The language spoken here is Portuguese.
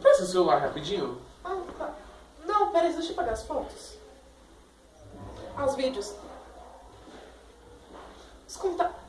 Presta o celular rapidinho. Ah, tá. Não, peraí, deixa eu pagar as fotos. Ah, os vídeos. Os contatos.